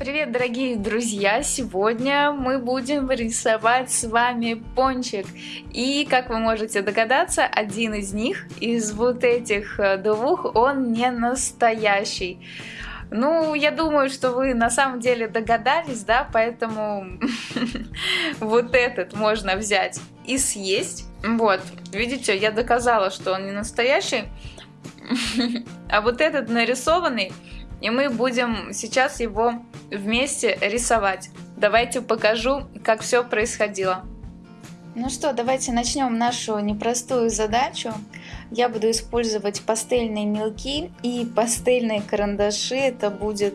Привет, дорогие друзья! Сегодня мы будем рисовать с вами пончик. И, как вы можете догадаться, один из них, из вот этих э, двух, он не настоящий. Ну, я думаю, что вы на самом деле догадались, да, поэтому вот этот можно взять и съесть. Вот, видите, я доказала, что он не настоящий. А вот этот нарисованный, и мы будем сейчас его вместе рисовать. Давайте покажу, как все происходило. Ну что, давайте начнем нашу непростую задачу. Я буду использовать пастельные мелки и пастельные карандаши. Это будет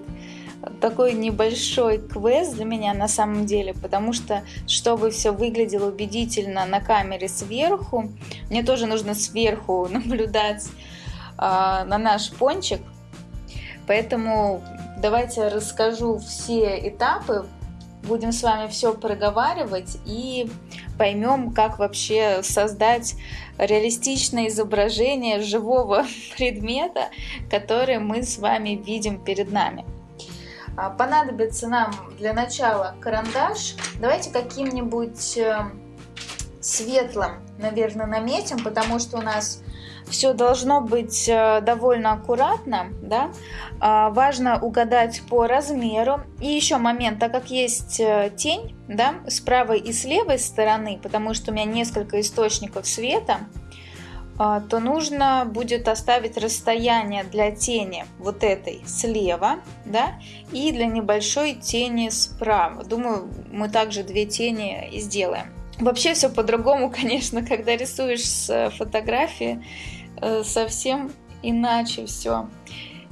такой небольшой квест для меня на самом деле, потому что, чтобы все выглядело убедительно на камере сверху, мне тоже нужно сверху наблюдать э, на наш пончик. Поэтому давайте расскажу все этапы, будем с вами все проговаривать и поймем, как вообще создать реалистичное изображение живого предмета, который мы с вами видим перед нами. А, понадобится нам для начала карандаш. Давайте каким-нибудь э, светлым, наверное, наметим, потому что у нас все должно быть э, довольно аккуратно, да. А, важно угадать по размеру. И еще момент, так как есть э, тень, да, с правой и с левой стороны, потому что у меня несколько источников света, а, то нужно будет оставить расстояние для тени вот этой слева, да, и для небольшой тени справа. Думаю, мы также две тени и сделаем. Вообще все по-другому, конечно, когда рисуешь с фотографии, э, совсем иначе все.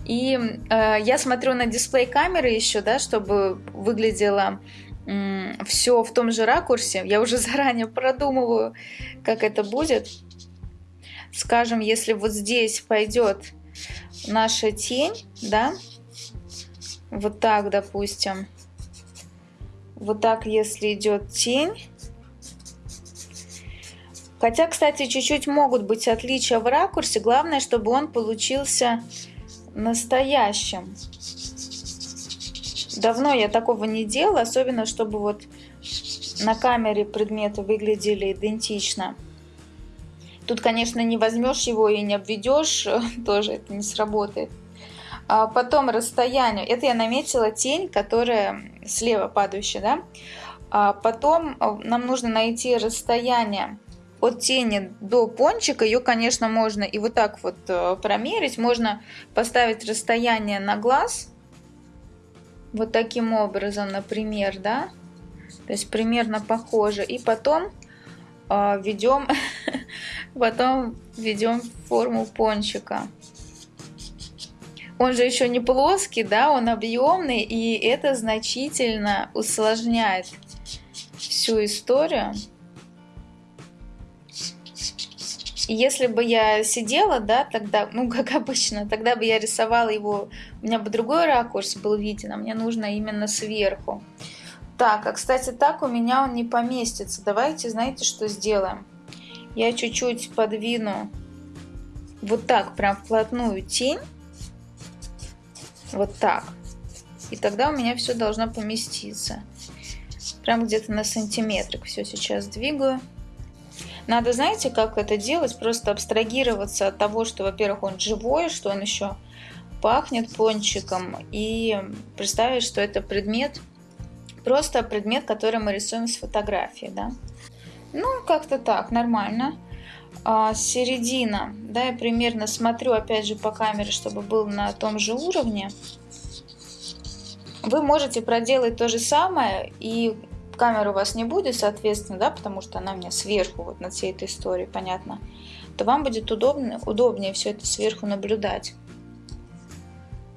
И э, я смотрю на дисплей камеры еще, да, чтобы выглядело э, все в том же ракурсе. Я уже заранее продумываю, как это будет. Скажем, если вот здесь пойдет наша тень, да, вот так, допустим, вот так, если идет тень, Хотя, кстати, чуть-чуть могут быть отличия в ракурсе. Главное, чтобы он получился настоящим. Давно я такого не делала, особенно чтобы вот на камере предметы выглядели идентично. Тут, конечно, не возьмешь его и не обведешь, тоже это не сработает. А потом расстояние. Это я наметила тень, которая слева падающая, да? А потом а, нам нужно найти расстояние от тени до пончика ее, конечно, можно и вот так вот э, промерить. Можно поставить расстояние на глаз. Вот таким образом, например, да. То есть примерно похоже. И потом э, ведем, потом ведем форму пончика. Он же еще не плоский, да, он объемный, и это значительно усложняет всю историю. Если бы я сидела, да, тогда, ну, как обычно, тогда бы я рисовала его, у меня бы другой ракурс был виден, а мне нужно именно сверху. Так, а, кстати, так у меня он не поместится. Давайте, знаете, что сделаем? Я чуть-чуть подвину вот так, прям вплотную тень. Вот так. И тогда у меня все должно поместиться. Прям где-то на сантиметрик все сейчас двигаю. Надо, знаете, как это делать? Просто абстрагироваться от того, что, во-первых, он живой, что он еще пахнет пончиком, и представить, что это предмет, просто предмет, который мы рисуем с фотографии, да. Ну, как-то так, нормально. А, середина, да, я примерно смотрю, опять же, по камере, чтобы был на том же уровне. Вы можете проделать то же самое и камеры у вас не будет, соответственно, да, потому что она у меня сверху, вот над всей этой историей, понятно, то вам будет удобно, удобнее все это сверху наблюдать.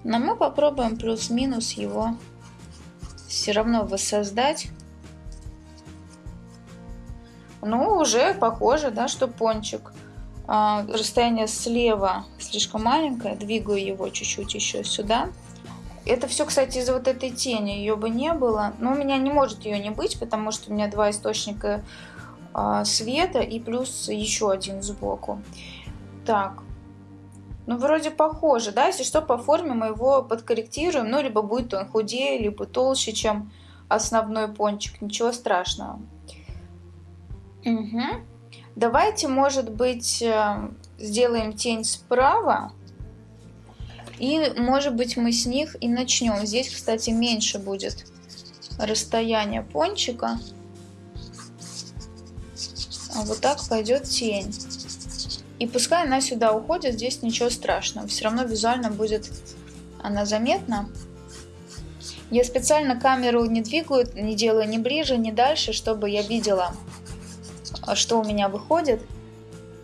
Но мы попробуем плюс-минус его все равно воссоздать. Ну, уже похоже, да, что пончик. А, расстояние слева слишком маленькое, двигаю его чуть-чуть еще сюда. Это все, кстати, из-за вот этой тени. Ее бы не было. Но у меня не может ее не быть, потому что у меня два источника э, света и плюс еще один сбоку. Так. Ну, вроде похоже, да? Если что, по форме мы его подкорректируем. Ну, либо будет он худее, либо толще, чем основной пончик. Ничего страшного. Угу. Давайте, может быть, э, сделаем тень справа. И, может быть, мы с них и начнем. Здесь, кстати, меньше будет расстояние пончика. А вот так пойдет тень. И пускай она сюда уходит, здесь ничего страшного. Все равно визуально будет она заметна. Я специально камеру не двигаю, не делаю ни ближе, ни дальше, чтобы я видела, что у меня выходит.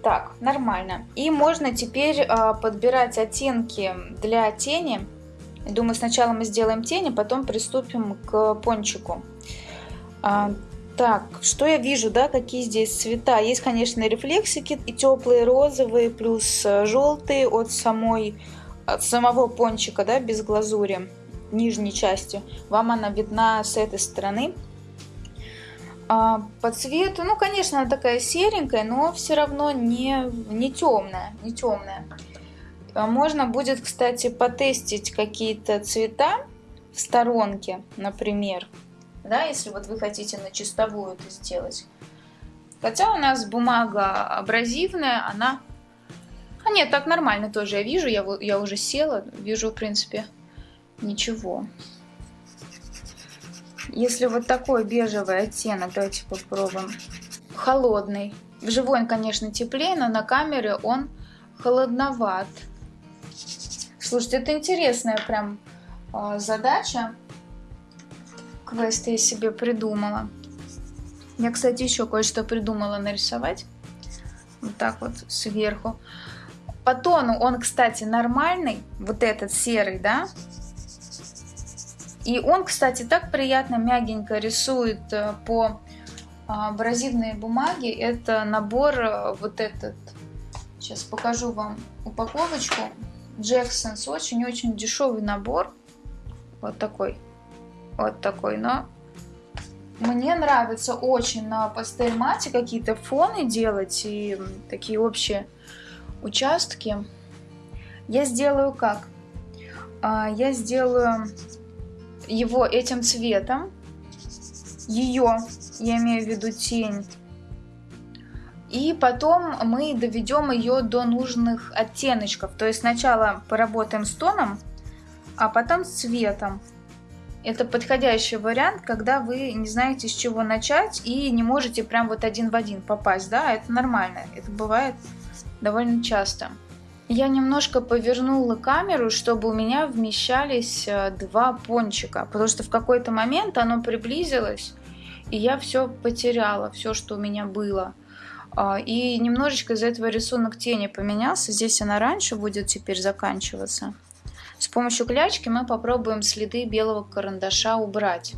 Так, нормально. И можно теперь э, подбирать оттенки для тени. Думаю, сначала мы сделаем тени, потом приступим к пончику. А, так, что я вижу, да, какие здесь цвета? Есть, конечно, рефлексики и теплые розовые, плюс э, желтые от самой, от самого пончика, да, без глазури, нижней части. Вам она видна с этой стороны. А, по цвету, ну, конечно, она такая серенькая, но все равно не, не темная, не темная. А можно будет, кстати, потестить какие-то цвета в сторонке, например. Да, если вот вы хотите на чистовую это сделать. Хотя у нас бумага абразивная, она... А нет, так нормально тоже я вижу, я, я уже села, вижу, в принципе, ничего. Если вот такой бежевый оттенок, давайте попробуем. Холодный. Вживую он, конечно, теплее, но на камере он холодноват. Слушайте, это интересная прям э, задача. Квест я себе придумала. Я, кстати, еще кое-что придумала нарисовать. Вот так вот сверху. По тону он, кстати, нормальный. Вот этот серый, да? И он, кстати, так приятно, мягенько рисует э, по а, абразивной бумаге. Это набор э, вот этот. Сейчас покажу вам упаковочку. Джексонс. Очень-очень дешевый набор. Вот такой. Вот такой. Но мне нравится очень на пастель мате какие-то фоны делать и такие общие участки. Я сделаю как? А, я сделаю его этим цветом, ее, я имею в виду тень, и потом мы доведем ее до нужных оттеночков. То есть сначала поработаем с тоном, а потом с цветом. Это подходящий вариант, когда вы не знаете, с чего начать и не можете прям вот один в один попасть. Да, это нормально. Это бывает довольно часто. Я немножко повернула камеру, чтобы у меня вмещались э, два пончика, потому что в какой-то момент оно приблизилось, и я все потеряла, все, что у меня было. А, и немножечко из-за этого рисунок тени поменялся. Здесь она раньше будет теперь заканчиваться. С помощью клячки мы попробуем следы белого карандаша убрать.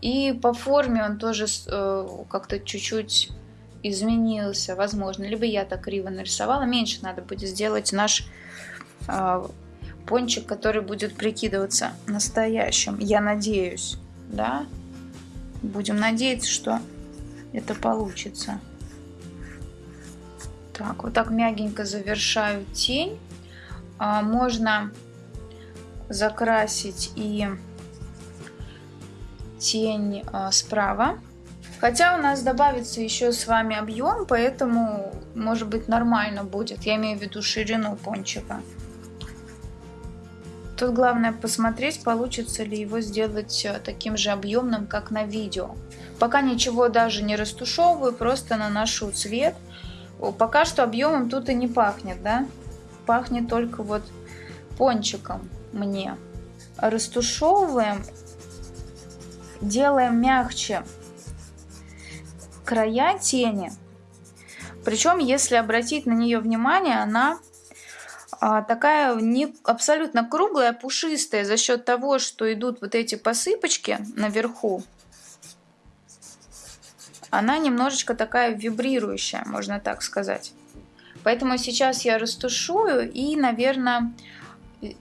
И по форме он тоже э, как-то чуть-чуть изменился, возможно. Либо я так криво нарисовала. Меньше надо будет сделать наш э, пончик, который будет прикидываться настоящим. Я надеюсь, да? Будем надеяться, что это получится. Так, вот так мягенько завершаю тень. А, можно закрасить и тень а, справа. Хотя у нас добавится еще с вами объем, поэтому может быть нормально будет. Я имею в виду ширину пончика. Тут главное посмотреть, получится ли его сделать э, таким же объемным, как на видео. Пока ничего даже не растушевываю, просто наношу цвет. Пока что объемом тут и не пахнет, да? Пахнет только вот пончиком мне. Растушевываем, делаем мягче края тени. Причем, если обратить на нее внимание, она а, такая не абсолютно круглая, пушистая за счет того, что идут вот эти посыпочки наверху. Она немножечко такая вибрирующая, можно так сказать. Поэтому сейчас я растушую и, наверное,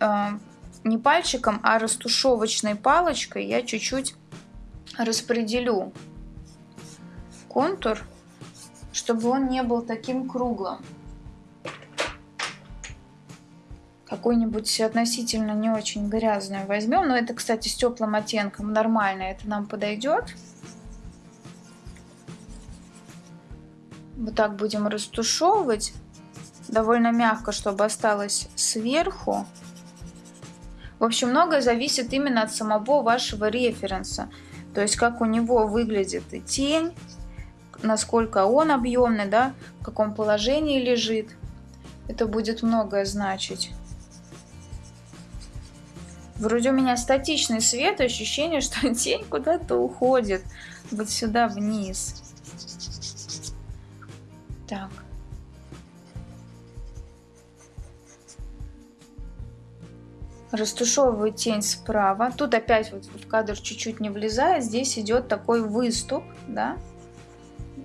а, не пальчиком, а растушевочной палочкой я чуть-чуть распределю контур, чтобы он не был таким круглым. какой-нибудь относительно не очень грязную возьмем. Но это, кстати, с теплым оттенком нормально, это нам подойдет. Вот так будем растушевывать. Довольно мягко, чтобы осталось сверху. В общем, многое зависит именно от самого вашего референса. То есть, как у него выглядит и тень, насколько он объемный, да, в каком положении лежит. Это будет многое значить. Вроде у меня статичный свет, ощущение, что тень куда-то уходит. Вот сюда вниз. Так. Растушевываю тень справа. Тут опять вот в кадр чуть-чуть не влезает. Здесь идет такой выступ, да.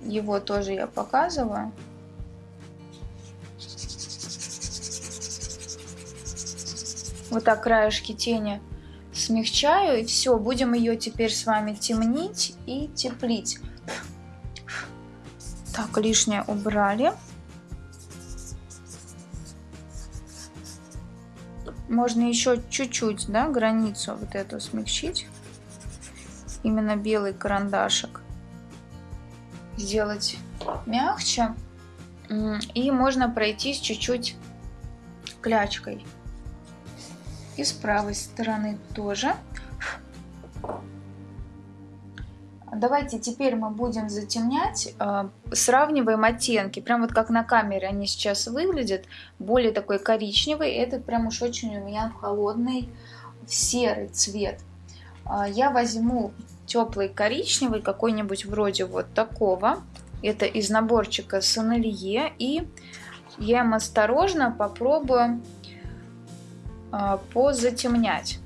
Его тоже я показываю. Вот так краешки тени смягчаю. И все, будем ее теперь с вами темнить и теплить. Так, лишнее убрали. Можно еще чуть-чуть, да, границу вот эту смягчить. Именно белый карандашик. Сделать мягче. И можно пройтись чуть-чуть клячкой. И с правой стороны тоже. Давайте теперь мы будем затемнять, э, сравниваем оттенки, прям вот как на камере они сейчас выглядят, более такой коричневый, этот прям уж очень у меня холодный, серый цвет. Э, я возьму теплый коричневый, какой-нибудь вроде вот такого, это из наборчика Сонелье, и я им осторожно попробую э, позатемнять.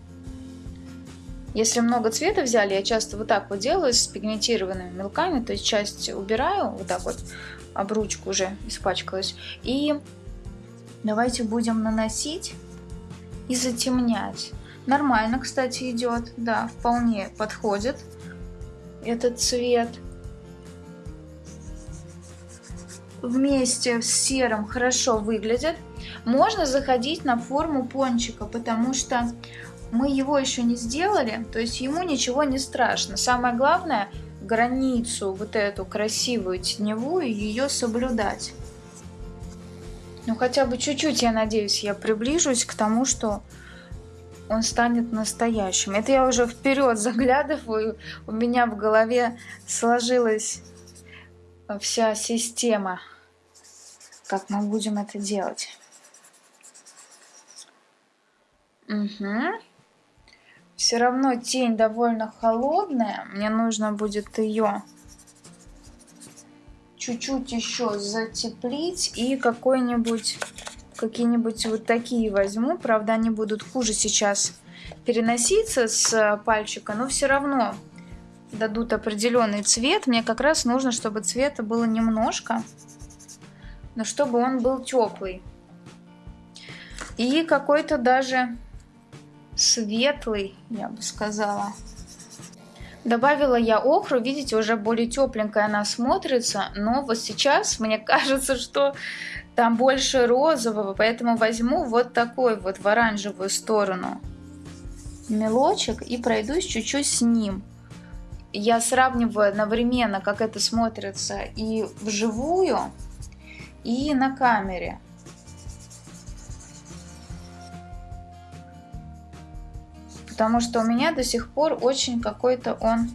Если много цвета взяли, я часто вот так вот делаю с пигментированными мелками, то есть часть убираю, вот так вот, об ручку уже испачкалась. И давайте будем наносить и затемнять. Нормально, кстати, идет, да, вполне подходит этот цвет. Вместе с серым хорошо выглядит. Можно заходить на форму пончика, потому что мы его еще не сделали, то есть ему ничего не страшно. Самое главное, границу вот эту красивую теневую, ее соблюдать. Ну хотя бы чуть-чуть, я надеюсь, я приближусь к тому, что он станет настоящим. Это я уже вперед заглядываю, у меня в голове сложилась вся система, как мы будем это делать. Угу. Все равно тень довольно холодная. Мне нужно будет ее чуть-чуть еще затеплить. И какой-нибудь, какие-нибудь вот такие возьму. Правда, они будут хуже сейчас переноситься с пальчика. Но все равно дадут определенный цвет. Мне как раз нужно, чтобы цвета было немножко. Но чтобы он был теплый. И какой-то даже светлый, я бы сказала. Добавила я охру, видите, уже более тепленькая она смотрится, но вот сейчас мне кажется, что там больше розового, поэтому возьму вот такой вот в оранжевую сторону мелочек и пройдусь чуть-чуть с ним. Я сравниваю одновременно, как это смотрится и вживую, и на камере. потому что у меня до сих пор очень какой-то он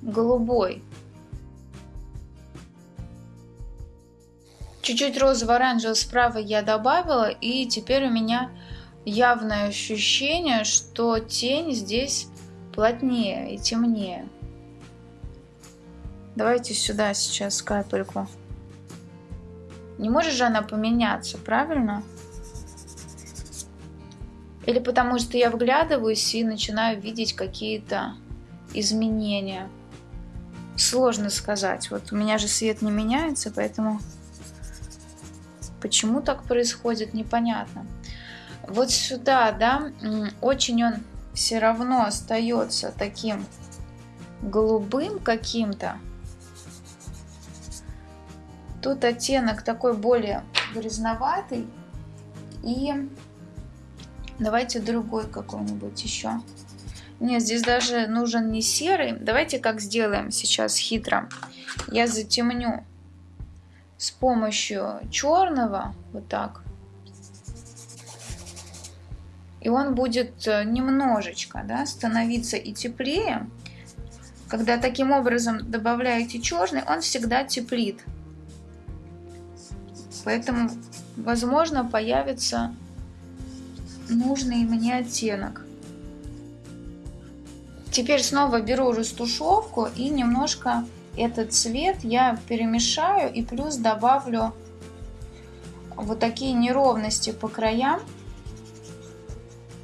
голубой. Чуть-чуть розово-оранжевого справа я добавила, и теперь у меня явное ощущение, что тень здесь плотнее и темнее. Давайте сюда сейчас капельку. Не может же она поменяться, правильно? Или потому что я вглядываюсь и начинаю видеть какие-то изменения. Сложно сказать. Вот у меня же свет не меняется, поэтому почему так происходит, непонятно. Вот сюда, да, очень он все равно остается таким голубым каким-то. Тут оттенок такой более грязноватый. И Давайте другой какой-нибудь еще. Нет, здесь даже нужен не серый. Давайте как сделаем сейчас хитро. Я затемню с помощью черного, вот так. И он будет э, немножечко да, становиться и теплее. Когда таким образом добавляете черный, он всегда теплит. Поэтому, возможно, появится нужный мне оттенок. Теперь снова беру растушевку и немножко этот цвет я перемешаю и плюс добавлю вот такие неровности по краям,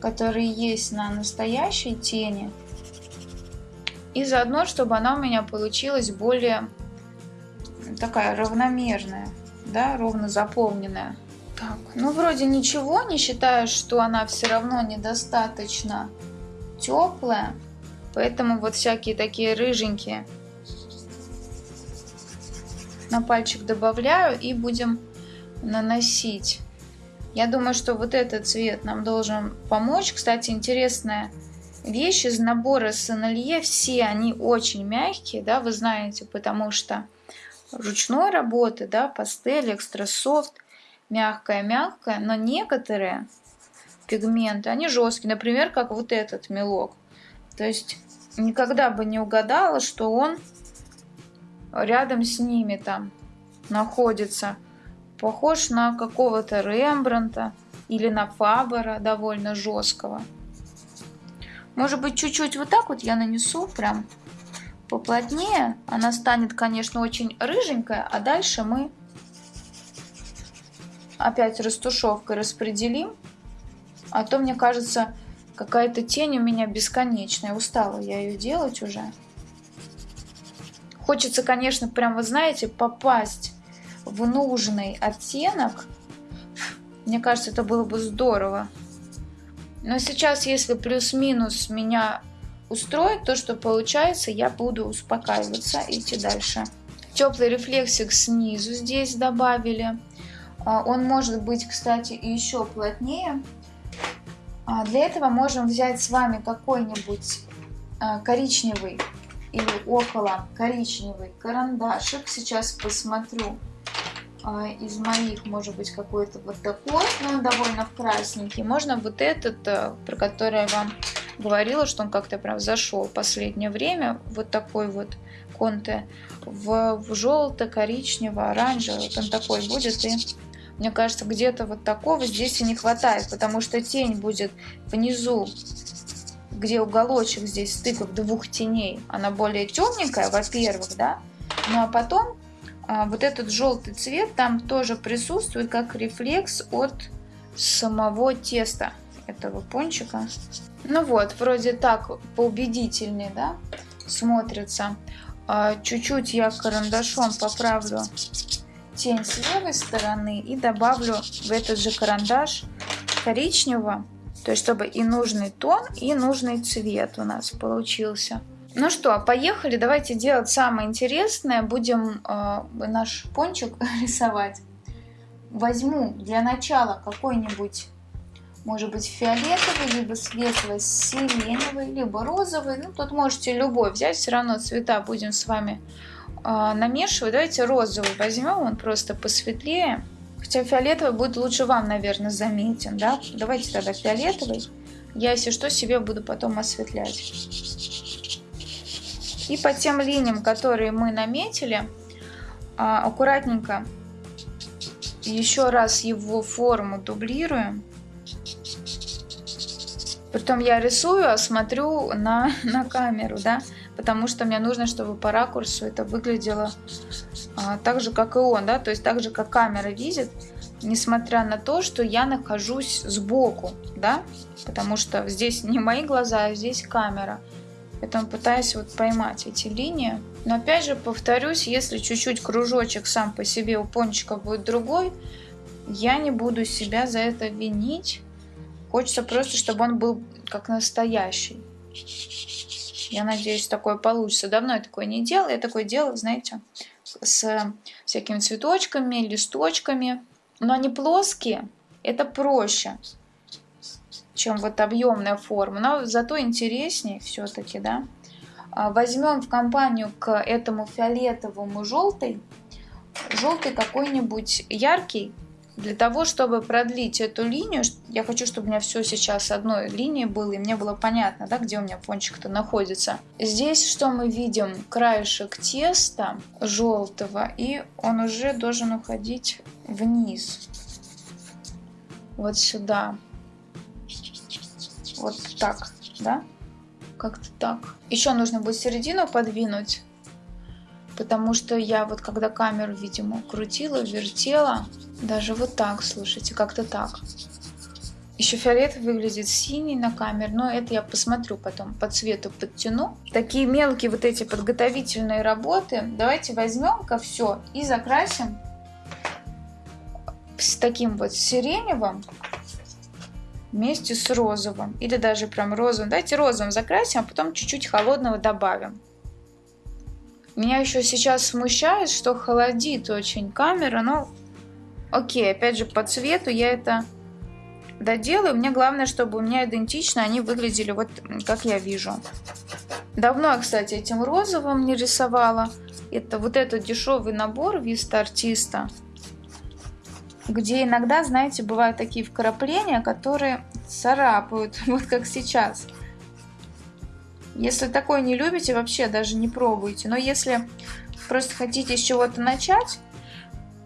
которые есть на настоящей тени. И заодно, чтобы она у меня получилась более такая равномерная, да, ровно заполненная. Так, ну вроде ничего, не считаю, что она все равно недостаточно теплая. Поэтому вот всякие такие рыженькие на пальчик добавляю и будем наносить. Я думаю, что вот этот цвет нам должен помочь. Кстати, интересная вещь из набора Сенелье. Все они очень мягкие, да, вы знаете, потому что ручной работы, да, пастель, экстрасофт, мягкая-мягкая, но некоторые пигменты, они жесткие, например, как вот этот мелок. То есть никогда бы не угадала, что он рядом с ними там находится. Похож на какого-то Рембранта или на Фабера довольно жесткого. Может быть, чуть-чуть вот так вот я нанесу прям поплотнее. Она станет, конечно, очень рыженькая, а дальше мы опять растушевкой распределим. А то, мне кажется, какая-то тень у меня бесконечная. Устала я ее делать уже. Хочется, конечно, прям, вы знаете, попасть в нужный оттенок. Мне кажется, это было бы здорово. Но сейчас, если плюс-минус меня устроит то, что получается, я буду успокаиваться и идти дальше. Теплый рефлексик снизу здесь добавили. А, он может быть, кстати, еще плотнее. А, для этого можем взять с вами какой-нибудь а, коричневый или около коричневый карандашик. Сейчас посмотрю а, из моих, может быть, какой-то вот такой, но он довольно красненький. Можно вот этот, э, про который я вам говорила, что он как-то прям зашел в последнее время. Вот такой вот конте в, в желто-коричнево-оранжевый. Вот он такой будет. И мне кажется, где-то вот такого здесь и не хватает, потому что тень будет внизу где уголочек здесь стыков двух теней, она более темненькая, во-первых, да, ну а потом а, вот этот желтый цвет там тоже присутствует как рефлекс от самого теста этого пончика. Ну вот, вроде так поубедительнее, да, смотрится. А, чуть-чуть я карандашом поправлю тень с левой стороны и добавлю в этот же карандаш коричневого то есть, чтобы и нужный тон, и нужный цвет у нас получился. Ну что, поехали, давайте делать самое интересное. Будем э, наш пончик рисовать. Возьму для начала какой-нибудь, может быть, фиолетовый, либо светло-сиреневый, либо розовый. Ну, тут можете любой взять, все равно цвета будем с вами э, намешивать. Давайте розовый возьмем, он просто посветлее. Хотя фиолетовый будет лучше вам, наверное, заметен, да? Давайте тогда фиолетовый. Я, если что, себе буду потом осветлять. И по тем линиям, которые мы наметили, а, аккуратненько еще раз его форму дублируем. Притом я рисую, а смотрю на, на камеру, да, потому что мне нужно, чтобы по ракурсу это выглядело так же, как и он, да, то есть так же, как камера видит, несмотря на то, что я нахожусь сбоку, да, потому что здесь не мои глаза, а здесь камера. Поэтому пытаюсь вот поймать эти линии. Но опять же повторюсь, если чуть-чуть кружочек сам по себе у пончика будет другой, я не буду себя за это винить. Хочется просто, чтобы он был как настоящий. Я надеюсь, такое получится. Давно я такое не делала. Я такое делала, знаете, с всякими цветочками, листочками. Но они плоские, это проще. чем вот объемная форма, но зато интереснее все-таки, да. А, возьмем в компанию к этому фиолетовому желтый, желтый какой-нибудь яркий, для того, чтобы продлить эту линию, я хочу, чтобы у меня все сейчас одной линией было, и мне было понятно, да, где у меня пончик-то находится. Здесь что мы видим? Краешек теста желтого, и он уже должен уходить вниз. Вот сюда. Вот так, да? Как-то так. Еще нужно будет середину подвинуть, потому что я вот когда камеру, видимо, крутила, вертела, даже вот так, слушайте, как-то так. Еще фиолет выглядит синий на камере, но это я посмотрю потом, по цвету подтяну. Такие мелкие вот эти подготовительные работы. Давайте возьмем-ка все и закрасим с таким вот сиреневым вместе с розовым. Или даже прям розовым. Давайте розовым закрасим, а потом чуть-чуть холодного добавим. Меня еще сейчас смущает, что холодит очень камера, но Окей, опять же по цвету я это доделаю. Мне главное, чтобы у меня идентично они выглядели вот как я вижу. Давно я, кстати, этим розовым не рисовала. Это вот этот дешевый набор Vista Артиста. Где иногда, знаете, бывают такие вкрапления, которые царапают. Вот как сейчас. Если такое не любите, вообще даже не пробуйте. Но если просто хотите с чего-то начать,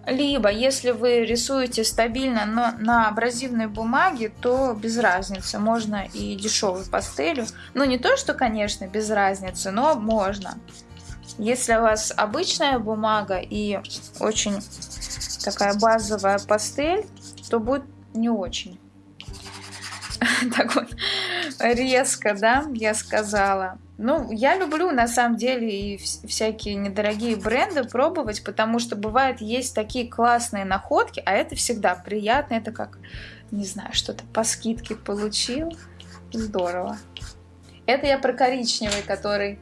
либо, если вы рисуете стабильно, но на абразивной бумаге, то без разницы. Можно и дешевой пастелью. Ну, не то, что, конечно, без разницы, но можно. Если у вас обычная бумага и очень такая базовая пастель, то будет не очень. Так вот, резко, да, я сказала. Ну, я люблю на самом деле и всякие недорогие бренды пробовать, потому что бывает есть такие классные находки, а это всегда приятно. Это как, не знаю, что-то по скидке получил. Здорово. Это я про коричневый, который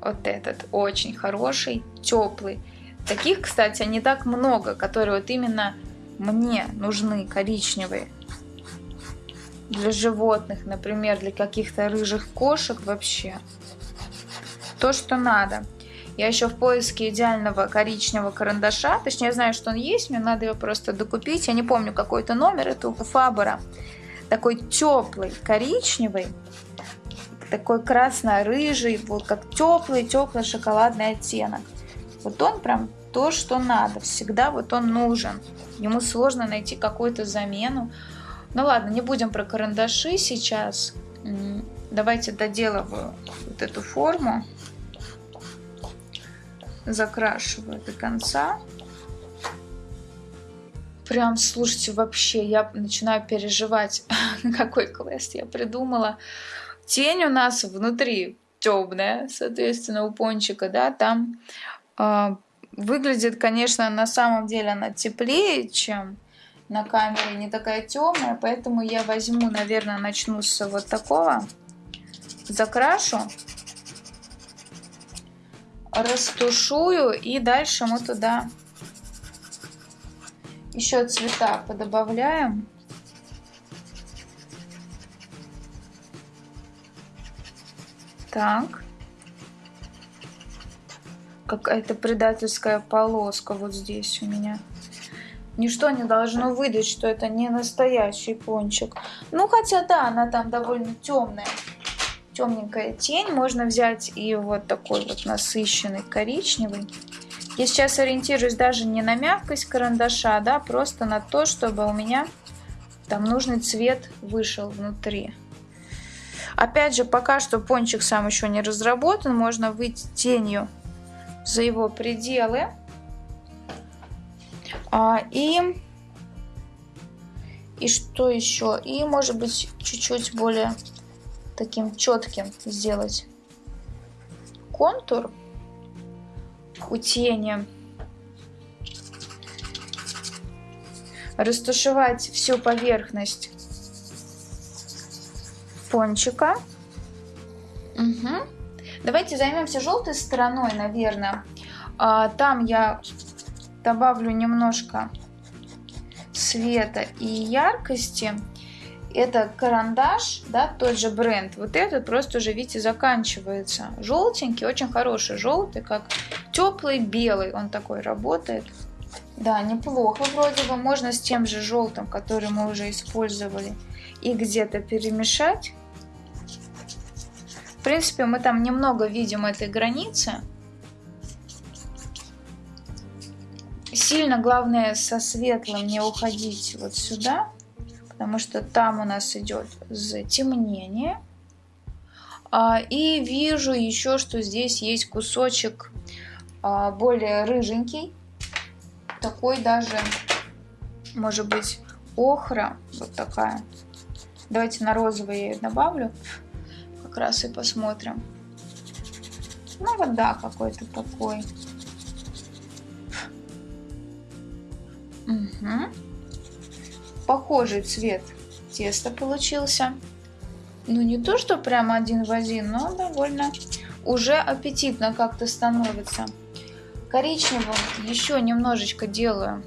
вот этот очень хороший, теплый. Таких, кстати, не так много, которые вот именно мне нужны коричневые для животных, например, для каких-то рыжих кошек вообще. То, что надо. Я еще в поиске идеального коричневого карандаша. Точнее, я знаю, что он есть, мне надо его просто докупить. Я не помню какой-то номер, это у Фабера. Такой теплый, коричневый, такой красно-рыжий, вот как теплый, теплый шоколадный оттенок. Вот он прям то, что надо. Всегда вот он нужен. Ему сложно найти какую-то замену. Ну ладно, не будем про карандаши сейчас. Давайте доделываю вот эту форму. Закрашиваю до конца. Прям, слушайте, вообще, я начинаю переживать, какой квест я придумала. Тень у нас внутри темная, соответственно, у пончика, да, там э, выглядит, конечно, на самом деле она теплее, чем на камере не такая темная, поэтому я возьму, наверное, начну с вот такого. Закрашу, растушую и дальше мы туда еще цвета подобавляем. Так. Какая-то предательская полоска вот здесь у меня. Ничто не должно выдать, что это не настоящий пончик. Ну, хотя да, она там довольно темная. Темненькая тень. Можно взять и вот такой вот насыщенный коричневый. Я сейчас ориентируюсь даже не на мягкость карандаша, да, просто на то, чтобы у меня там нужный цвет вышел внутри. Опять же, пока что пончик сам еще не разработан, можно выйти тенью за его пределы. А, и, и что еще? И может быть чуть-чуть более таким четким сделать контур у тени. Растушевать всю поверхность пончика. Угу. Давайте займемся желтой стороной, наверное. А, там я добавлю немножко света и яркости. Это карандаш, да, тот же бренд. Вот этот просто уже, видите, заканчивается. Желтенький, очень хороший желтый, как теплый белый. Он такой работает. Да, неплохо вроде бы. Можно с тем же желтым, который мы уже использовали, и где-то перемешать. В принципе, мы там немного видим этой границы. Сильно главное со светлым не уходить вот сюда, потому что там у нас идет затемнение. А, и вижу еще, что здесь есть кусочек а, более рыженький, такой даже, может быть, охра, вот такая. Давайте на розовый я ее добавлю как раз и посмотрим. Ну вот да, какой-то такой. Угу. Похожий цвет теста получился. Ну не то, что прямо один в один, но довольно уже аппетитно как-то становится. Коричневым еще немножечко делаю.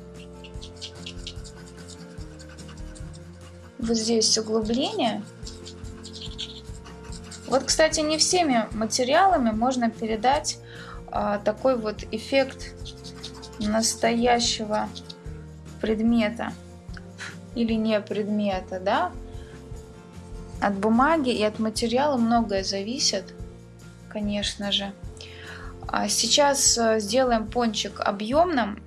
Вот здесь углубление. Вот, кстати, не всеми материалами можно передать а, такой вот эффект настоящего предмета или не предмета, да. От бумаги и от материала многое зависит, конечно же. А сейчас а, сделаем пончик объемным.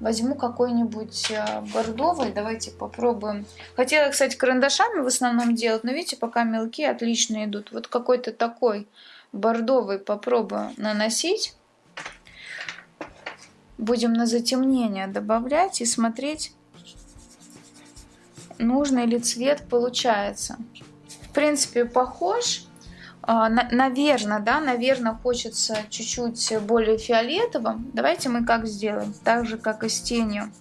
Возьму какой-нибудь э, бордовый, давайте попробуем. Хотела, кстати, карандашами в основном делать, но видите, пока мелкие отлично идут. Вот какой-то такой бордовый попробую наносить. Будем на затемнение добавлять и смотреть, нужный ли цвет получается. В принципе, похож. А, наверное, да, наверное, хочется чуть-чуть более фиолетовым. Давайте мы как сделаем, так же, как и с тенью.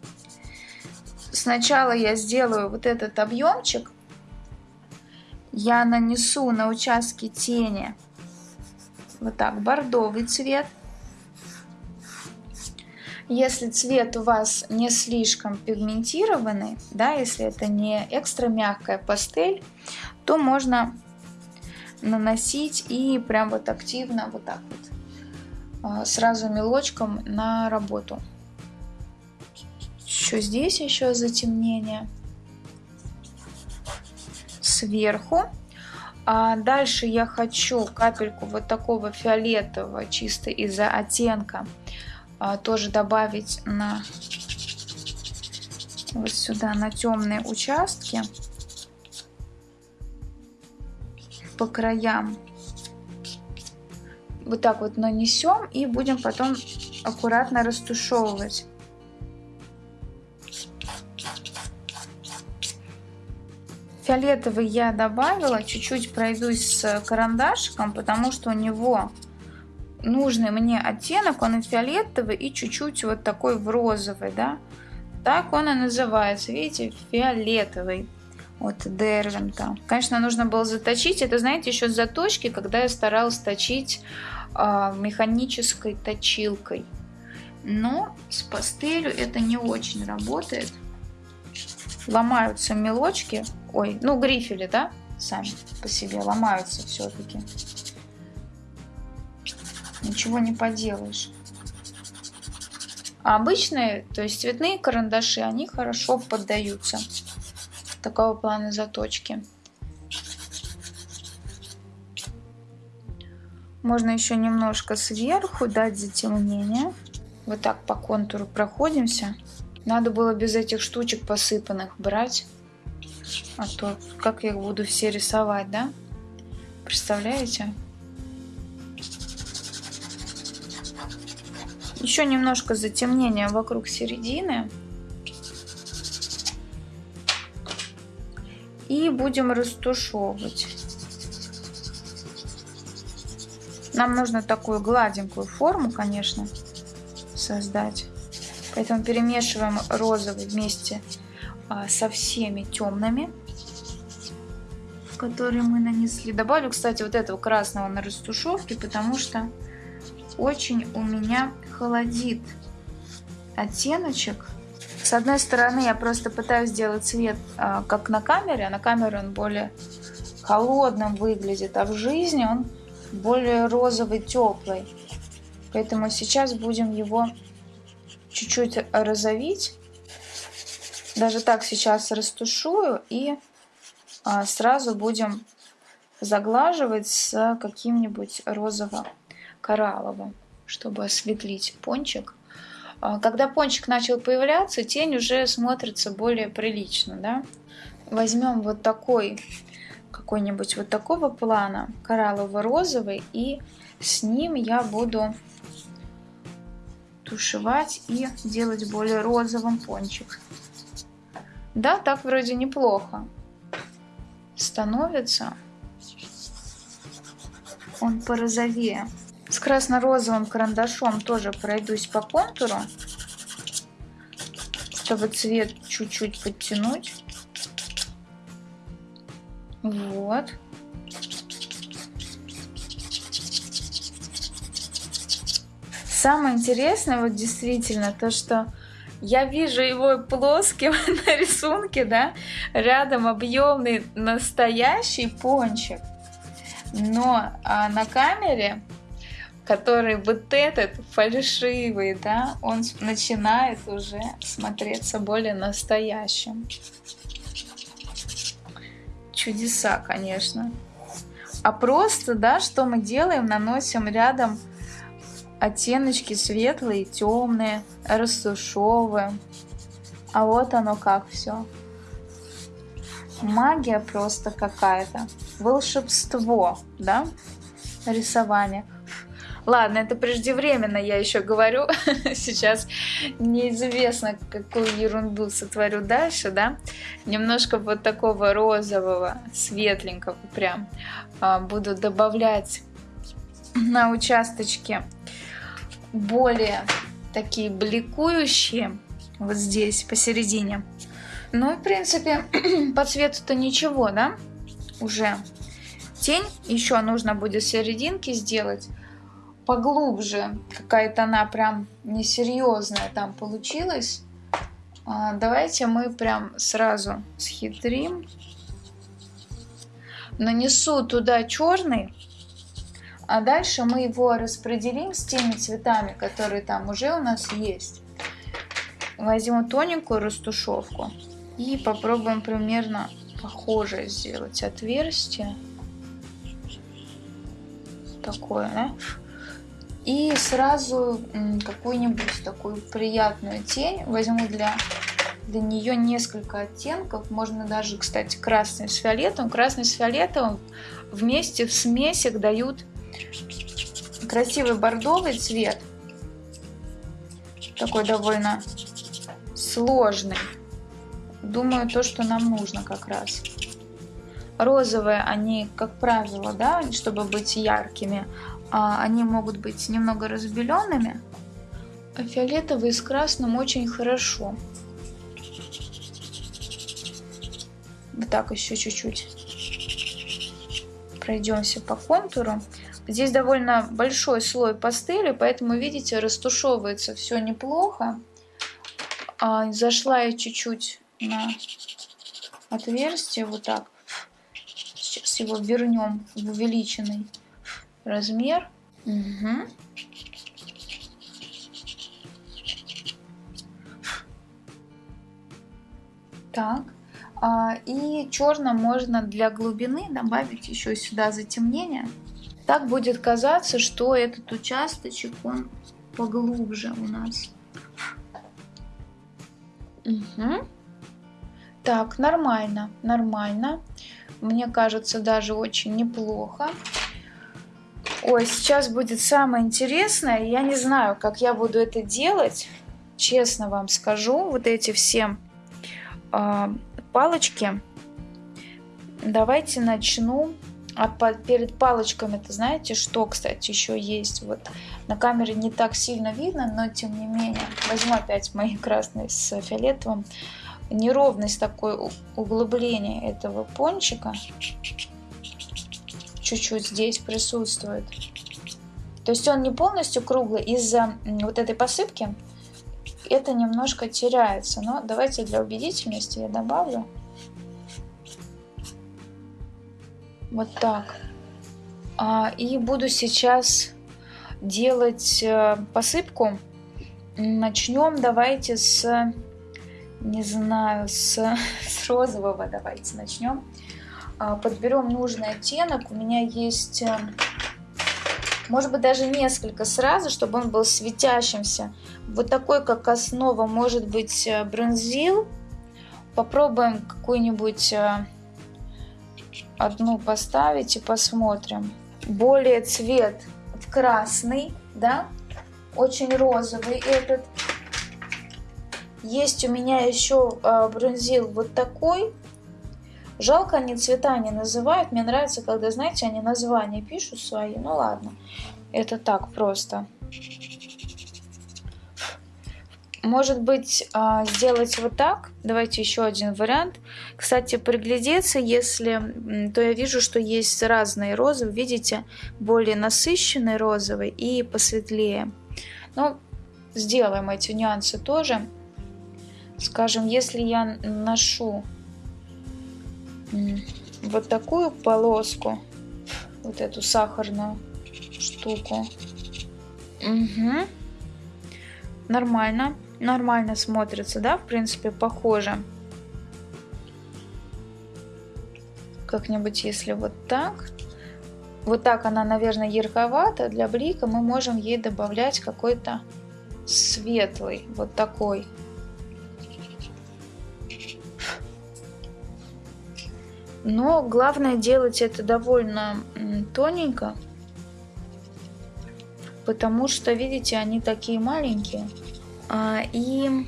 Сначала я сделаю вот этот объемчик. Я нанесу на участке тени вот так бордовый цвет. Если цвет у вас не слишком пигментированный, да, если это не экстра мягкая пастель, то можно наносить и прям вот активно вот так вот а, сразу мелочком на работу. Еще здесь еще затемнение сверху. А дальше я хочу капельку вот такого фиолетового чисто из-за оттенка тоже добавить на вот сюда на темные участки по краям. Вот так вот нанесем и будем потом аккуратно растушевывать. Фиолетовый я добавила, чуть-чуть пройдусь с карандашиком, потому что у него нужный мне оттенок, он и фиолетовый, и чуть-чуть вот такой в розовый, да. Так он и называется, видите, фиолетовый от Дервинта. Конечно, нужно было заточить. Это, знаете, еще заточки, когда я старалась точить э, механической точилкой. Но с пастелью это не очень работает. Ломаются мелочки. Ой, ну грифели, да, сами по себе ломаются все-таки. Ничего не поделаешь. А обычные, то есть цветные карандаши, они хорошо поддаются такого плана заточки. Можно еще немножко сверху дать затемнение. Вот так по контуру проходимся. Надо было без этих штучек посыпанных брать. А то как я их буду все рисовать, да? Представляете? Еще немножко затемнения вокруг середины. и будем растушевывать. Нам нужно такую гладенькую форму, конечно, создать. Поэтому перемешиваем розовый вместе а, со всеми темными, которые мы нанесли. Добавлю, кстати, вот этого красного на растушевке, потому что очень у меня холодит оттеночек С одной стороны, я просто пытаюсь сделать цвет а, как на камере, а на камере он более холодным выглядит, а в жизни он более розовый, теплый. Поэтому сейчас будем его чуть-чуть розовить. Даже так сейчас растушую и а, сразу будем заглаживать с каким-нибудь розово-коралловым, чтобы осветлить пончик. А, когда пончик начал появляться, тень уже смотрится более прилично, да? Возьмем вот такой, какой-нибудь вот такого плана, кораллово-розовый, и с ним я буду тушевать и делать более розовым пончик. Да, так вроде неплохо становится. Он порозовее. С красно-розовым карандашом тоже пройдусь по контуру, чтобы цвет чуть-чуть подтянуть. Вот. Самое интересное, вот действительно, то, что я вижу его плоским на рисунке, да, рядом объемный настоящий пончик, но а на камере, который вот этот фальшивый, да, он начинает уже смотреться более настоящим. Чудеса, конечно. А просто, да, что мы делаем, наносим рядом оттеночки светлые, темные, растушевываем. А вот оно как все. Магия просто какая-то. Волшебство, да? Рисование. Ладно, это преждевременно, я еще говорю. Сейчас неизвестно, какую ерунду сотворю дальше, да. Немножко вот такого розового, светленького прям а, буду добавлять на участочке более такие бликующие вот здесь посередине. Ну, в принципе, по цвету-то ничего, да? Уже. Тень еще нужно будет серединки сделать поглубже. Какая-то она прям несерьезная там получилась. А, давайте мы прям сразу схитрим. Нанесу туда черный а дальше мы его распределим с теми цветами, которые там уже у нас есть. Возьму тоненькую растушевку и попробуем примерно похожее сделать отверстие. Такое, да? И сразу какую-нибудь такую приятную тень возьму для, для нее несколько оттенков. Можно даже, кстати, красный с фиолетовым. Красный с фиолетовым вместе в смесях дают красивый бордовый цвет. Такой довольно сложный. Думаю, то, что нам нужно как раз. Розовые, они, как правило, да, чтобы быть яркими, они могут быть немного разбеленными. А фиолетовый с красным очень хорошо. Вот так еще чуть-чуть пройдемся по контуру. Здесь довольно большой слой пастели, поэтому, видите, растушевывается все неплохо. А, зашла я чуть-чуть на отверстие, вот так. Сейчас его вернем в увеличенный размер. Угу. Так. А, и черным можно для глубины добавить еще сюда затемнение. Так будет казаться, что этот участочек, он поглубже у нас. Угу. Так, нормально, нормально. Мне кажется, даже очень неплохо. Ой, сейчас будет самое интересное. Я не знаю, как я буду это делать. Честно вам скажу. Вот эти все э, палочки. Давайте начну а перед палочками, это знаете, что, кстати, еще есть? Вот на камере не так сильно видно, но тем не менее. Возьму опять мои красные с фиолетовым. Неровность такой углубление этого пончика чуть-чуть здесь присутствует. То есть он не полностью круглый из-за вот этой посыпки. это немножко теряется. Но давайте для убедительности я добавлю. Вот так. А, и буду сейчас делать э, посыпку. Начнем давайте с, не знаю, с, с розового давайте начнем. А, подберем нужный оттенок. У меня есть, э, может быть, даже несколько сразу, чтобы он был светящимся. Вот такой, как основа, может быть, э, бронзил. Попробуем какую-нибудь одну поставить и посмотрим. Более цвет красный, да, очень розовый этот. Есть у меня еще э, бронзил вот такой. Жалко, они цвета не называют. Мне нравится, когда, знаете, они названия пишут свои. Ну ладно, это так просто. Может быть, а, сделать вот так. Давайте еще один вариант. Кстати, приглядеться, если, то я вижу, что есть разные розы. Видите, более насыщенный розовый и посветлее. Но сделаем эти нюансы тоже. Скажем, если я ношу вот такую полоску, вот эту сахарную штуку, угу. нормально нормально смотрится, да, в принципе, похоже. Как-нибудь, если вот так. Вот так она, наверное, ярковата. Для блика мы можем ей добавлять какой-то светлый, вот такой. Но главное делать это довольно тоненько, потому что, видите, они такие маленькие. А, и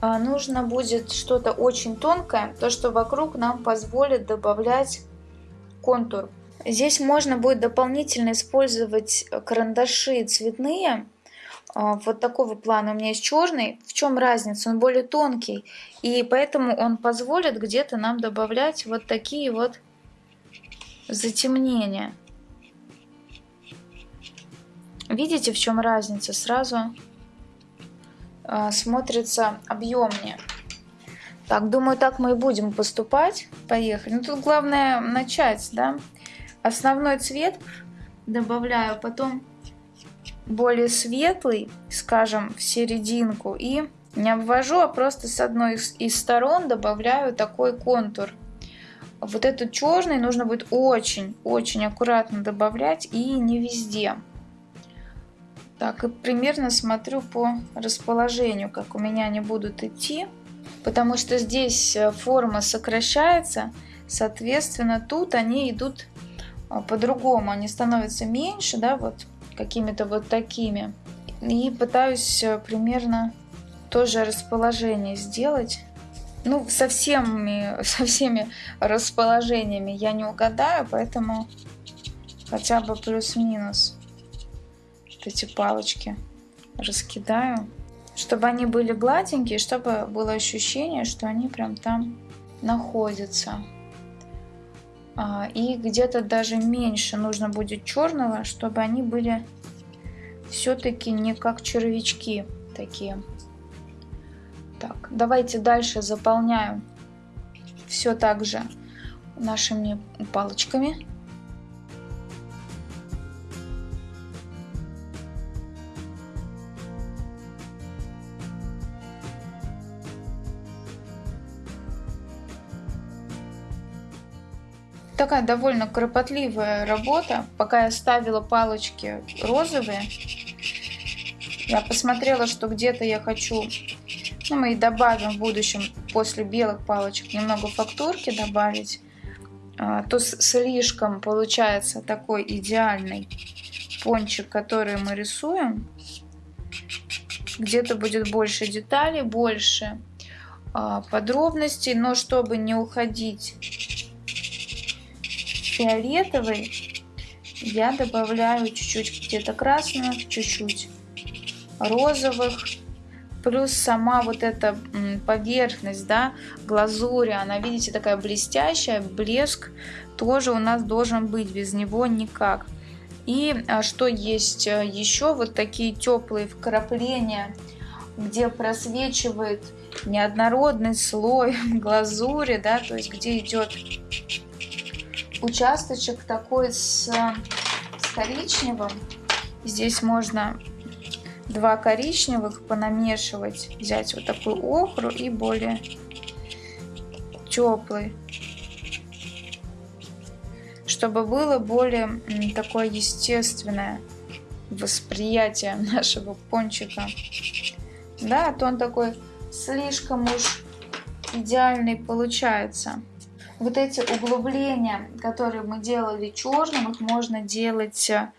а, нужно будет что-то очень тонкое, то, что вокруг нам позволит добавлять контур. Здесь можно будет дополнительно использовать карандаши цветные, вот такого плана. У меня есть черный. В чем разница? Он более тонкий. И поэтому он позволит где-то нам добавлять вот такие вот затемнения. Видите, в чем разница? Сразу э, смотрится объемнее. Так, думаю, так мы и будем поступать. Поехали. Ну, тут главное начать, да. Основной цвет добавляю, потом более светлый, скажем, в серединку. И не обвожу, а просто с одной из, сторон добавляю такой контур. Вот этот черный нужно будет очень-очень аккуратно добавлять и не везде. Так, и примерно смотрю по расположению, как у меня они будут идти. Потому что здесь э, форма сокращается, соответственно, тут они идут а, по-другому. Они становятся меньше, да, вот какими-то вот такими. И пытаюсь э, примерно тоже расположение сделать. Ну, со всеми, со всеми расположениями я не угадаю, поэтому хотя бы плюс-минус эти палочки раскидаю, чтобы они были гладенькие, чтобы было ощущение, что они прям там находятся. А, и где-то даже меньше нужно будет черного, чтобы они были все-таки не как червячки такие. Так, давайте дальше заполняю все так же нашими палочками. Такая довольно кропотливая работа. Пока я ставила палочки розовые, я посмотрела, что где-то я хочу, ну мы и добавим в будущем после белых палочек немного фактурки добавить, а, то слишком получается такой идеальный пончик, который мы рисуем. Где-то будет больше деталей, больше а, подробностей, но чтобы не уходить фиолетовый я добавляю чуть-чуть где-то красных, чуть-чуть розовых. Плюс сама вот эта поверхность, да, глазури, она, видите, такая блестящая, блеск тоже у нас должен быть, без него никак. И а, что есть э, еще? Вот такие теплые вкрапления, где просвечивает неоднородный слой глазури, да, то есть где идет участочек такой с, с коричневым. Здесь можно два коричневых понамешивать, взять вот такую охру и более теплый, чтобы было более такое естественное восприятие нашего пончика. Да, а то он такой слишком уж идеальный получается. Вот эти углубления, которые мы делали черным, их можно делать э,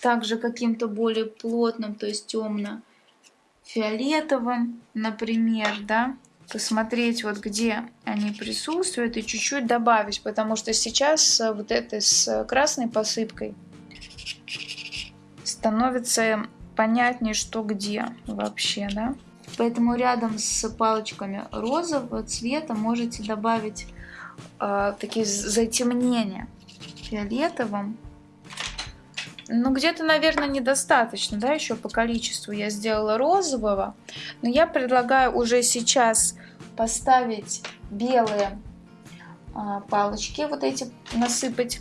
также каким-то более плотным, то есть темно-фиолетовым, например, да, посмотреть вот где они присутствуют и чуть-чуть добавить, потому что сейчас э, вот это с красной посыпкой становится понятнее, что где вообще, да. Поэтому рядом с палочками розового цвета можете добавить э, такие затемнения фиолетовым ну, где-то, наверное, недостаточно, да, еще по количеству я сделала розового. Но я предлагаю уже сейчас поставить белые а, палочки, вот эти насыпать.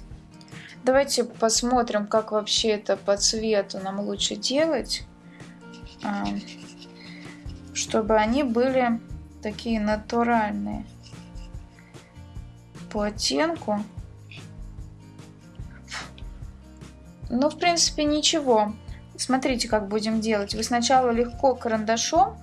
Давайте посмотрим, как вообще это по цвету нам лучше делать. А, чтобы они были такие натуральные по оттенку. Ну, в принципе, ничего. Смотрите, как будем делать. Вы сначала легко карандашом,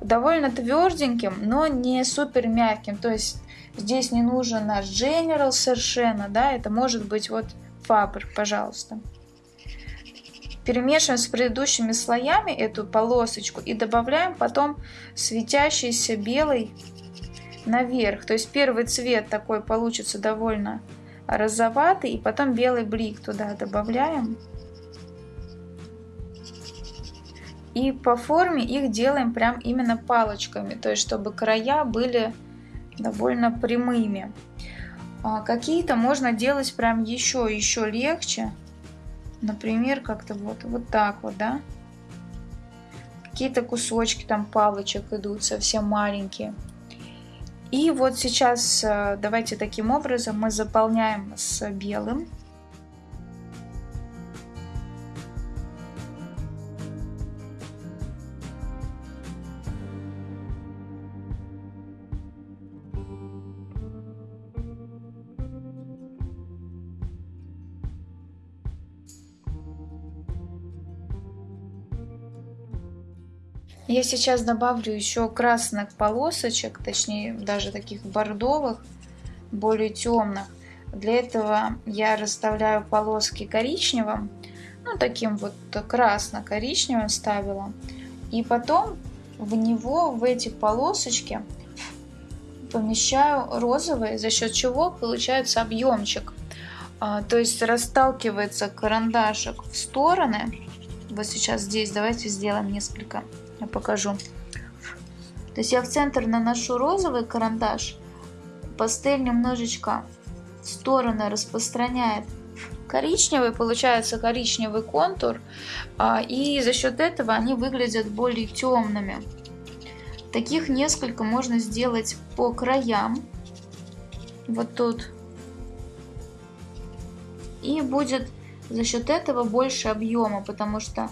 довольно тверденьким, но не супер мягким. То есть здесь не нужен наш General совершенно, да, это может быть вот Faber, пожалуйста. Перемешиваем с предыдущими слоями эту полосочку и добавляем потом светящийся белый наверх. То есть первый цвет такой получится довольно розоватый, и потом белый блик туда добавляем. И по форме их делаем прям именно палочками, то есть чтобы края были довольно прямыми. А Какие-то можно делать прям еще, еще легче. Например, как-то вот, вот так вот, да. Какие-то кусочки там палочек идут совсем маленькие. И вот сейчас э, давайте таким образом мы заполняем с белым. Я сейчас добавлю еще красных полосочек, точнее даже таких бордовых, более темных. Для этого я расставляю полоски коричневым, ну таким вот красно-коричневым ставила. И потом в него, в эти полосочки помещаю розовые, за счет чего получается объемчик. А, то есть расталкивается карандашик в стороны. Вот сейчас здесь давайте сделаем несколько я покажу. То есть я в центр наношу розовый карандаш, пастель немножечко в стороны распространяет коричневый, получается коричневый контур, а, и за счет этого они выглядят более темными. Таких несколько можно сделать по краям, вот тут. И будет за счет этого больше объема, потому что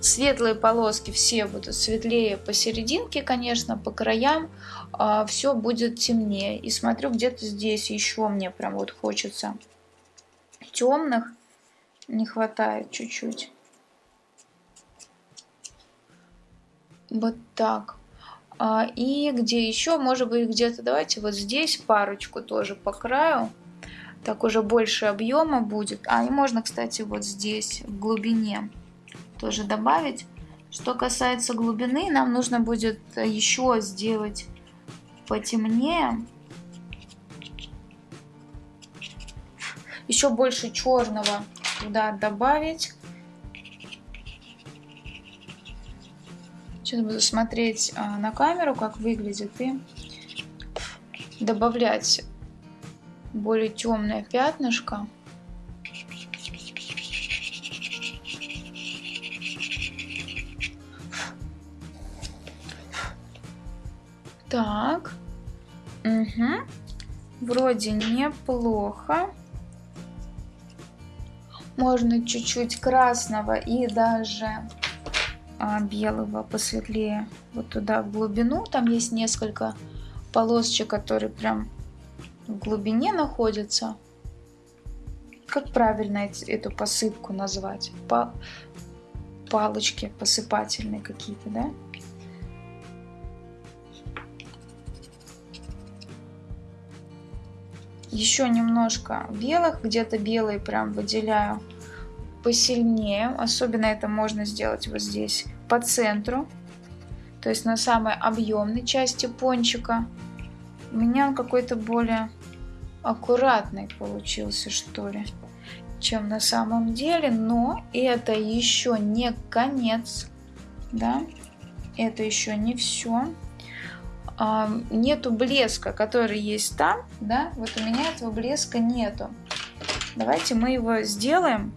Светлые полоски все будут светлее посерединке, конечно, по краям а, все будет темнее. И смотрю, где-то здесь еще мне прям вот хочется темных, не хватает чуть-чуть. Вот так. А, и где еще, может быть, где-то, давайте вот здесь парочку тоже по краю. Так уже больше объема будет. А, и можно, кстати, вот здесь, в глубине тоже добавить. Что касается глубины, нам нужно будет еще сделать потемнее. Еще больше черного туда добавить. Сейчас буду смотреть а, на камеру, как выглядит, и добавлять более темное пятнышко. Так. Угу. Вроде неплохо. Можно чуть-чуть красного и даже а, белого посветлее вот туда в глубину. Там есть несколько полосочек, которые прям в глубине находятся. Как правильно эту посыпку назвать? По палочки посыпательные какие-то, да? Еще немножко белых, где-то белые прям выделяю посильнее. Особенно это можно сделать вот здесь, по центру. То есть на самой объемной части пончика. У меня он какой-то более аккуратный получился, что ли, чем на самом деле. Но это еще не конец, да, это еще не все нету блеска, который есть там, да, вот у меня этого блеска нету. Давайте мы его сделаем.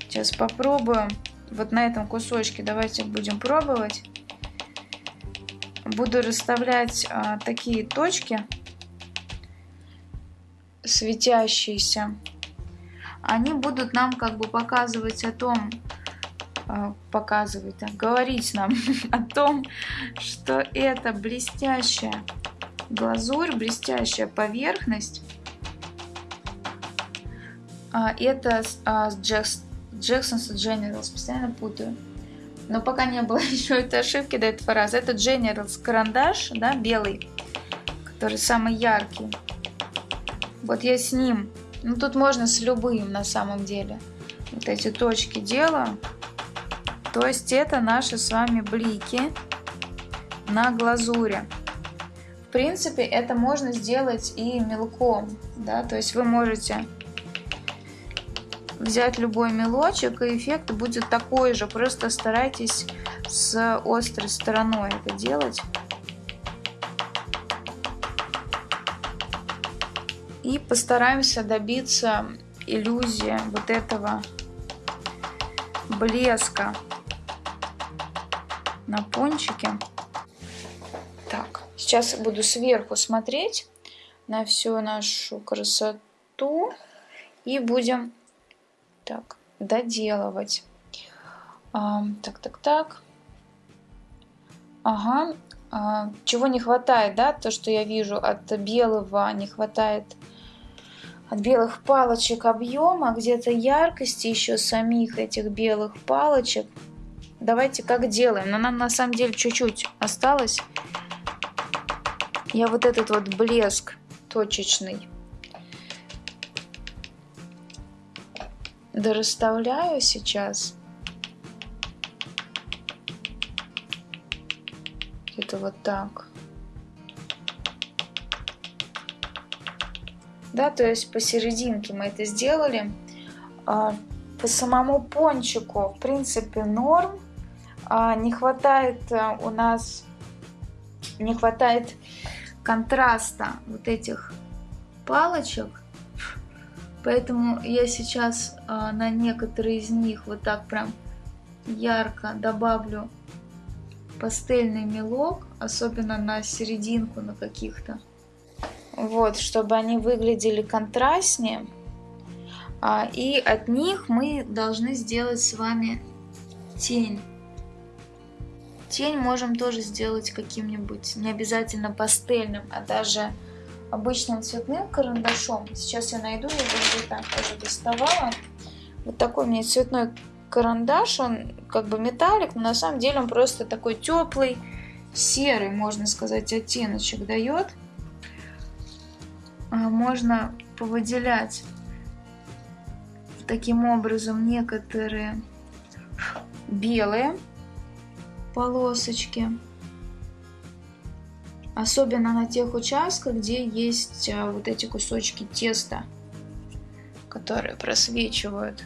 Сейчас попробуем. Вот на этом кусочке давайте будем пробовать. Буду расставлять а, такие точки светящиеся. Они будут нам как бы показывать о том, показывать, да, говорить нам о том, что это блестящая глазурь, блестящая поверхность. А, это а, Джекс, Jackson's Generals, постоянно путаю. Но пока не было еще этой ошибки до этого раза. Это Generals карандаш, да, белый, который самый яркий. Вот я с ним. Ну, тут можно с любым на самом деле. Вот эти точки делаю. То есть это наши с вами блики на глазури. В принципе, это можно сделать и мелком, да, то есть вы можете взять любой мелочек, и эффект будет такой же, просто старайтесь с острой стороной это делать. И постараемся добиться иллюзии вот этого блеска на пончике. Так, сейчас буду сверху смотреть на всю нашу красоту и будем так доделывать. А, так, так, так. Ага. А, чего не хватает, да? То, что я вижу от белого, не хватает от белых палочек объема, где-то яркости еще самих этих белых палочек. Давайте как делаем. Но нам на самом деле чуть-чуть осталось. Я вот этот вот блеск точечный дорасставляю сейчас. Это вот так. Да, то есть посерединке мы это сделали. А, по самому пончику, в принципе, норм. А, не хватает э, у нас, не хватает контраста вот этих палочек. Поэтому я сейчас а, на некоторые из них вот так прям ярко добавлю пастельный мелок, особенно на серединку, на каких-то. Вот, чтобы они выглядели контрастнее. А, и от них мы должны сделать с вами тень. Тень можем тоже сделать каким-нибудь, не обязательно пастельным, а даже обычным цветным карандашом. Сейчас я найду, я где-то тоже доставала. Вот такой у меня цветной карандаш, он как бы металлик, но на самом деле он просто такой теплый, серый, можно сказать, оттеночек дает. А, можно повыделять таким образом некоторые белые полосочки. Особенно на тех участках, где есть а, вот эти кусочки теста, которые просвечивают.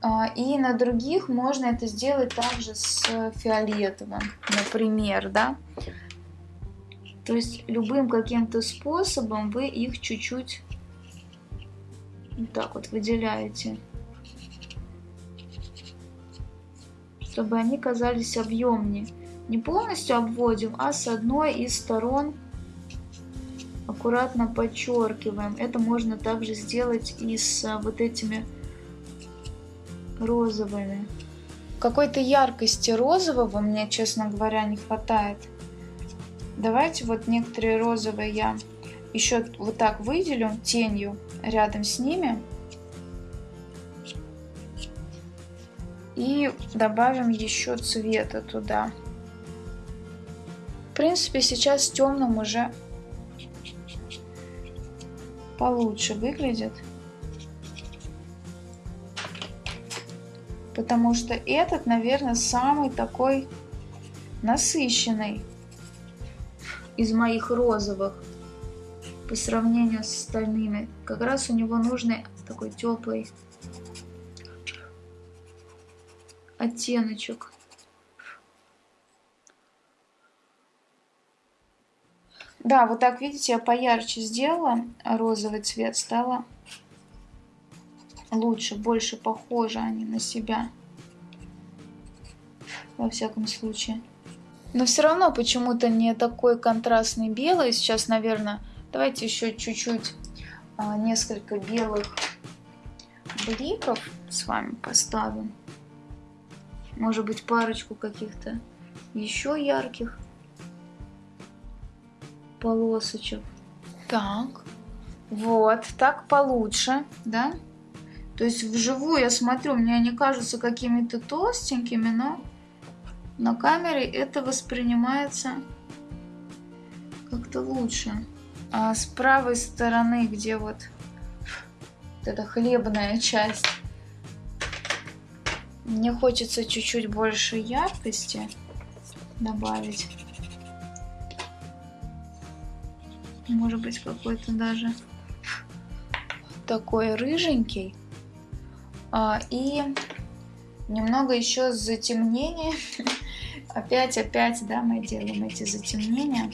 А, и на других можно это сделать также с фиолетовым, например, да. То есть любым каким-то способом вы их чуть-чуть вот так вот выделяете. Чтобы они казались объемнее. Не полностью обводим, а с одной из сторон аккуратно подчеркиваем. Это можно также сделать и с а, вот этими розовыми. Какой-то яркости розового мне, честно говоря, не хватает. Давайте вот некоторые розовые я еще вот так выделю тенью рядом с ними. И добавим еще цвета туда. В принципе, сейчас темным уже получше выглядит. Потому что этот, наверное, самый такой насыщенный из моих розовых по сравнению с остальными. Как раз у него нужный такой теплый оттеночек. Да, вот так, видите, я поярче сделала розовый цвет, стало лучше, больше похожи они на себя. Во всяком случае. Но все равно почему-то не такой контрастный белый. Сейчас, наверное, давайте еще чуть-чуть, а, несколько белых бликов с вами поставим. Может быть, парочку каких-то еще ярких полосочек. Так, вот, так получше, да? То есть вживую я смотрю, мне они кажутся какими-то толстенькими, но на камере это воспринимается как-то лучше. А с правой стороны, где вот, вот эта хлебная часть, мне хочется чуть-чуть больше яркости добавить. Может быть какой-то даже такой рыженький. А, и немного еще затемнения. опять, опять, да, мы делаем эти затемнения.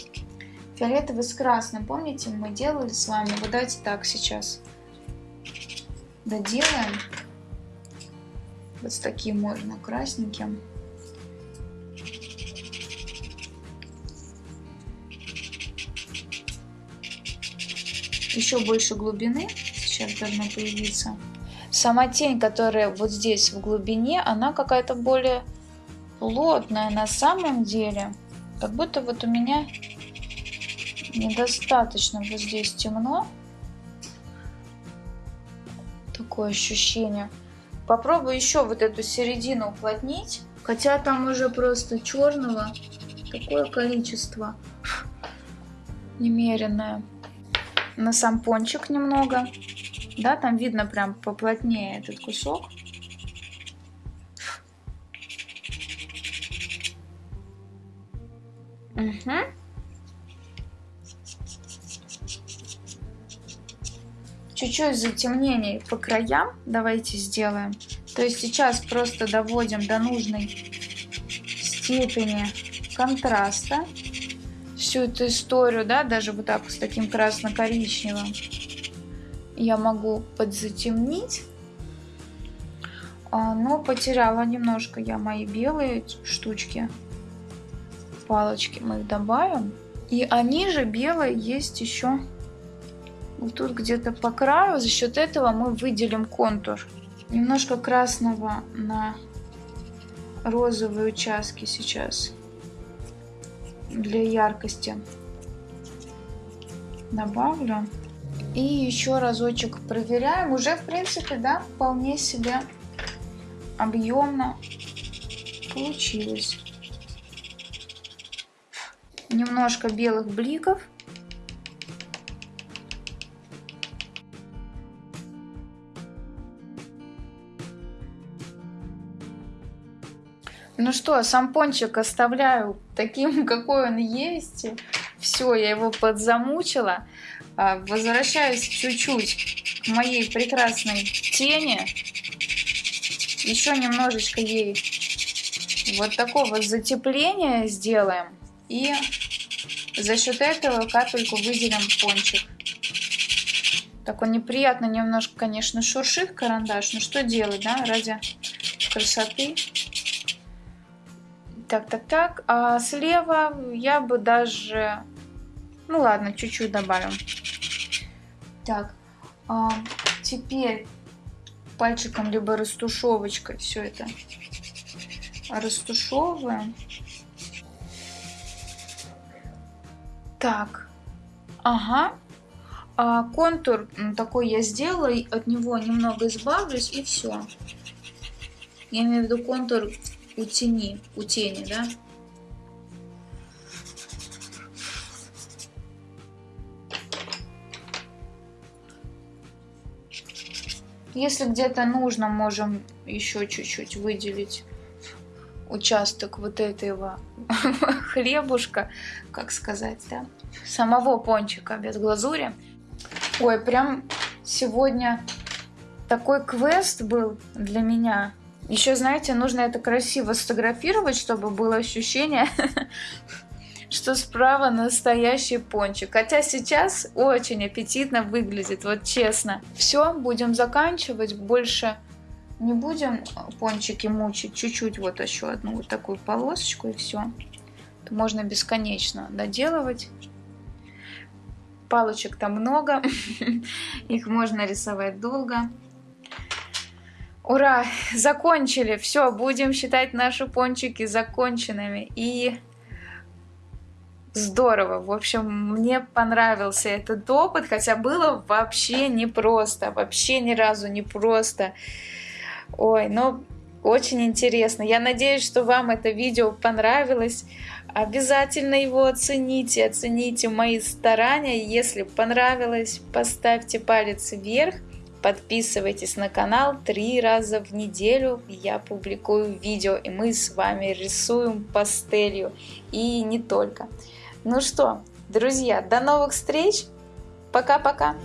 Фиолетовый с красным, помните, мы делали с вами? Вот давайте так сейчас доделаем. Вот с таким можно красненьким. Еще больше глубины сейчас должно появиться. Сама тень, которая вот здесь в глубине, она какая-то более плотная на самом деле. Как будто вот у меня недостаточно вот здесь темно. Такое ощущение. Попробую еще вот эту середину уплотнить. Хотя там уже просто черного такое количество немеренное. На сам пончик немного. Да, там видно прям поплотнее этот кусок. Угу. Чуть-чуть затемнений по краям давайте сделаем. То есть сейчас просто доводим до нужной степени контраста всю эту историю, да, даже вот так с таким красно-коричневым я могу подзатемнить. А, но потеряла немножко я мои белые штучки. Палочки мы их добавим. И они же белые есть еще вот тут где-то по краю. За счет этого мы выделим контур. Немножко красного на розовые участки сейчас для яркости добавлю. И еще разочек проверяем. Уже, в принципе, да, вполне себе объемно получилось. Немножко белых бликов. Ну что, сам пончик оставляю таким, какой он есть. Все, я его подзамучила. А, возвращаюсь чуть-чуть к моей прекрасной тени. Еще немножечко ей вот такого затепления сделаем. И за счет этого капельку выделим пончик. Так он неприятно немножко, конечно, шуршит карандаш. Но что делать, да, ради красоты. Так, так, так. А слева я бы даже... Ну ладно, чуть-чуть добавим. Так, а теперь пальчиком либо растушевочкой все это растушевываем. Так, ага. А контур такой я сделала, от него немного избавлюсь и все. Я имею в виду контур у тени, у тени, да? Если где-то нужно, можем еще чуть-чуть выделить участок вот этого хлебушка, как сказать, да, самого пончика без глазури. Ой, прям сегодня такой квест был для меня. Еще, знаете, нужно это красиво сфотографировать, чтобы было ощущение, что справа настоящий пончик. Хотя сейчас очень аппетитно выглядит, вот честно. Все, будем заканчивать. Больше не будем пончики мучить. Чуть-чуть вот еще одну вот такую полосочку и все. Можно бесконечно доделывать. Палочек там много. Их можно рисовать долго. Ура! Закончили! Все, будем считать наши пончики законченными. И здорово. В общем, мне понравился этот опыт, хотя было вообще непросто. Вообще ни разу не просто. Ой, ну, очень интересно. Я надеюсь, что вам это видео понравилось. Обязательно его оцените, оцените мои старания. Если понравилось, поставьте палец вверх. Подписывайтесь на канал. Три раза в неделю я публикую видео, и мы с вами рисуем пастелью. И не только. Ну что, друзья, до новых встреч. Пока-пока.